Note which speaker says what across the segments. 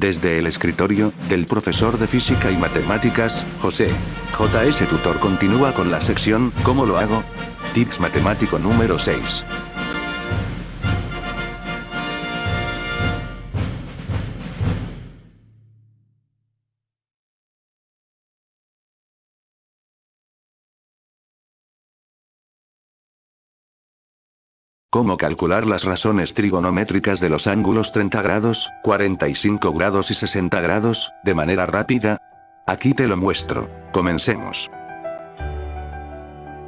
Speaker 1: Desde el escritorio, del profesor de física y matemáticas, José. JS Tutor continúa con la sección, ¿cómo lo hago? Tips matemático número 6. ¿Cómo calcular las razones trigonométricas de los ángulos 30 grados, 45 grados y 60 grados, de manera rápida? Aquí te lo muestro. Comencemos.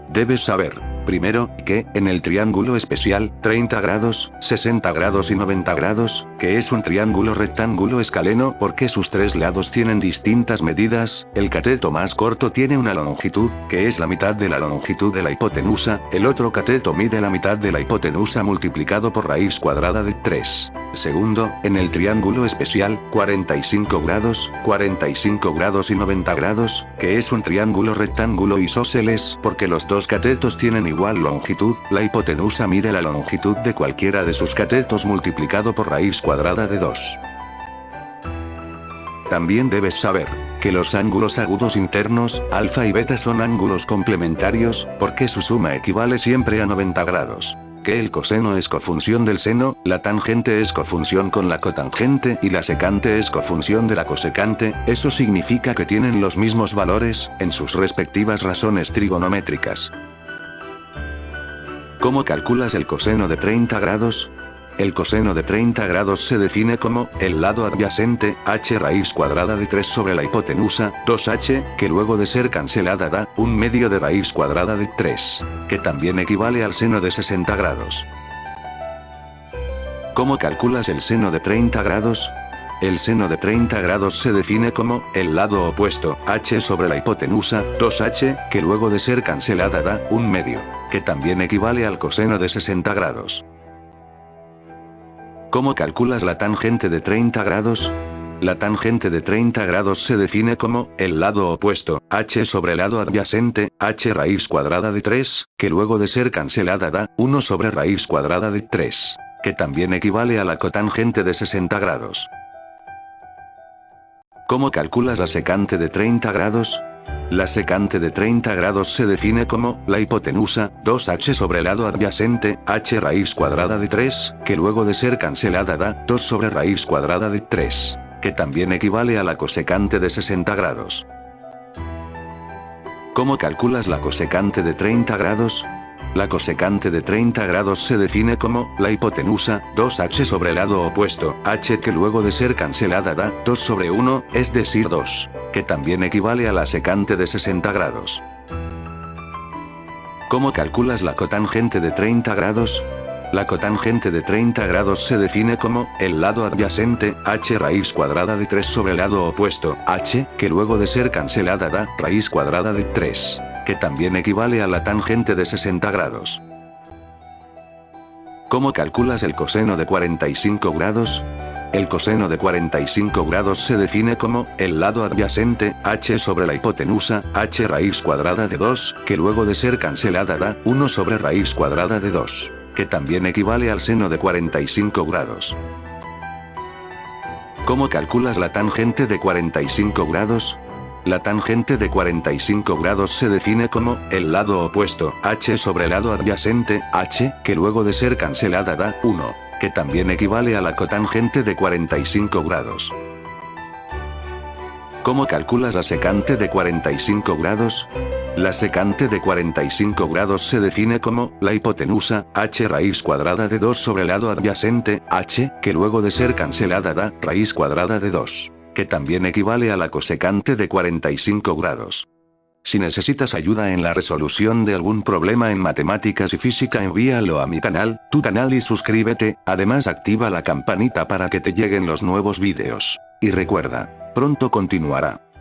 Speaker 1: Debes saber, primero, que, en el triángulo especial, 30 grados, 60 grados y 90 grados, que es un triángulo rectángulo escaleno porque sus tres lados tienen distintas medidas, el cateto más corto tiene una longitud, que es la mitad de la longitud de la hipotenusa, el otro cateto mide la mitad de la hipotenusa multiplicado por raíz cuadrada de 3. Segundo, en el triángulo especial, 45 grados, 45 grados y 90 grados, que es un triángulo rectángulo isósceles porque los dos catetos tienen igual longitud, la hipotenusa mide la longitud de cualquiera de sus catetos multiplicado por raíz cuadrada de 2. También debes saber, que los ángulos agudos internos, alfa y beta son ángulos complementarios, porque su suma equivale siempre a 90 grados que el coseno es cofunción del seno, la tangente es cofunción con la cotangente y la secante es cofunción de la cosecante, eso significa que tienen los mismos valores, en sus respectivas razones trigonométricas. ¿Cómo calculas el coseno de 30 grados? El coseno de 30 grados se define como, el lado adyacente, h raíz cuadrada de 3 sobre la hipotenusa, 2h, que luego de ser cancelada da, un medio de raíz cuadrada de 3, que también equivale al seno de 60 grados. ¿Cómo calculas el seno de 30 grados? El seno de 30 grados se define como, el lado opuesto, h sobre la hipotenusa, 2h, que luego de ser cancelada da, un medio, que también equivale al coseno de 60 grados. ¿Cómo calculas la tangente de 30 grados? La tangente de 30 grados se define como, el lado opuesto, h sobre el lado adyacente, h raíz cuadrada de 3, que luego de ser cancelada da, 1 sobre raíz cuadrada de 3, que también equivale a la cotangente de 60 grados. ¿Cómo calculas la secante de 30 grados? La secante de 30 grados se define como, la hipotenusa, 2h sobre el lado adyacente, h raíz cuadrada de 3, que luego de ser cancelada da, 2 sobre raíz cuadrada de 3, que también equivale a la cosecante de 60 grados. ¿Cómo calculas la cosecante de 30 grados? La cosecante de 30 grados se define como, la hipotenusa, 2h sobre el lado opuesto, h que luego de ser cancelada da, 2 sobre 1, es decir 2, que también equivale a la secante de 60 grados. ¿Cómo calculas la cotangente de 30 grados? La cotangente de 30 grados se define como, el lado adyacente, h raíz cuadrada de 3 sobre el lado opuesto, h, que luego de ser cancelada da, raíz cuadrada de 3 que también equivale a la tangente de 60 grados. ¿Cómo calculas el coseno de 45 grados? El coseno de 45 grados se define como, el lado adyacente, h sobre la hipotenusa, h raíz cuadrada de 2, que luego de ser cancelada da, 1 sobre raíz cuadrada de 2, que también equivale al seno de 45 grados. ¿Cómo calculas la tangente de 45 grados? La tangente de 45 grados se define como, el lado opuesto, h sobre el lado adyacente, h, que luego de ser cancelada da, 1, que también equivale a la cotangente de 45 grados. ¿Cómo calculas la secante de 45 grados? La secante de 45 grados se define como, la hipotenusa, h raíz cuadrada de 2 sobre el lado adyacente, h, que luego de ser cancelada da, raíz cuadrada de 2 que también equivale a la cosecante de 45 grados. Si necesitas ayuda en la resolución de algún problema en matemáticas y física envíalo a mi canal, tu canal y suscríbete, además activa la campanita para que te lleguen los nuevos vídeos. Y recuerda, pronto continuará.